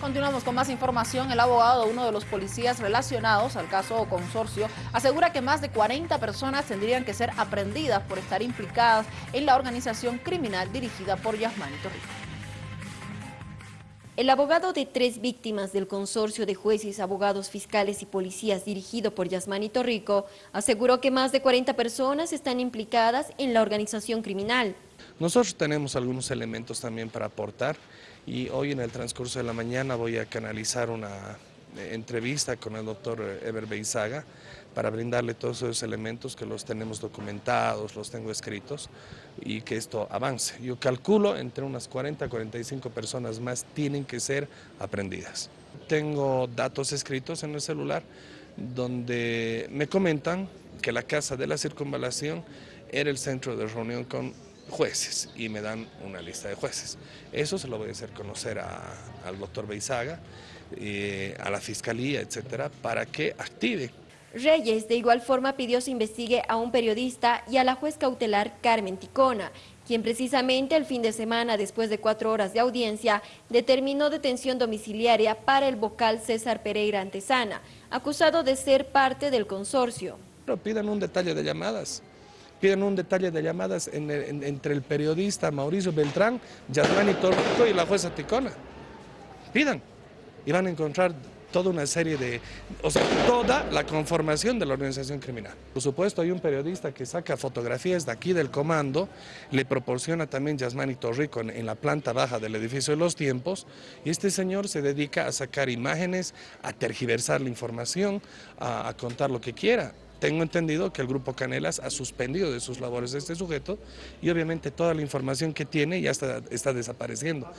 Continuamos con más información. El abogado de uno de los policías relacionados al caso consorcio asegura que más de 40 personas tendrían que ser aprendidas por estar implicadas en la organización criminal dirigida por Yasmani Torrico. El abogado de tres víctimas del consorcio de jueces, abogados fiscales y policías dirigido por Yasmani Torrico aseguró que más de 40 personas están implicadas en la organización criminal. Nosotros tenemos algunos elementos también para aportar y hoy en el transcurso de la mañana voy a canalizar una eh, entrevista con el doctor Eber Beizaga para brindarle todos esos elementos que los tenemos documentados, los tengo escritos y que esto avance. Yo calculo entre unas 40 a 45 personas más tienen que ser aprendidas. Tengo datos escritos en el celular donde me comentan que la Casa de la Circunvalación era el centro de reunión con jueces y me dan una lista de jueces. Eso se lo voy a hacer conocer al doctor Beizaga, eh, a la fiscalía, etcétera, para que active. Reyes de igual forma pidió se investigue a un periodista y a la juez cautelar Carmen Ticona, quien precisamente el fin de semana, después de cuatro horas de audiencia, determinó detención domiciliaria para el vocal César Pereira Antesana, acusado de ser parte del consorcio. Pero pidan un detalle de llamadas piden un detalle de llamadas entre el periodista Mauricio Beltrán, Yasmani Torrico y la jueza Ticona. Pidan y van a encontrar toda una serie de, o sea, toda la conformación de la organización criminal. Por supuesto, hay un periodista que saca fotografías de aquí del comando, le proporciona también Yasmani Torrico en, la planta baja del edificio de los tiempos, y este señor se dedica a sacar imágenes, a tergiversar la información, a contar lo que quiera. Tengo entendido que el Grupo Canelas ha suspendido de sus labores a este sujeto y obviamente toda la información que tiene ya está, está desapareciendo.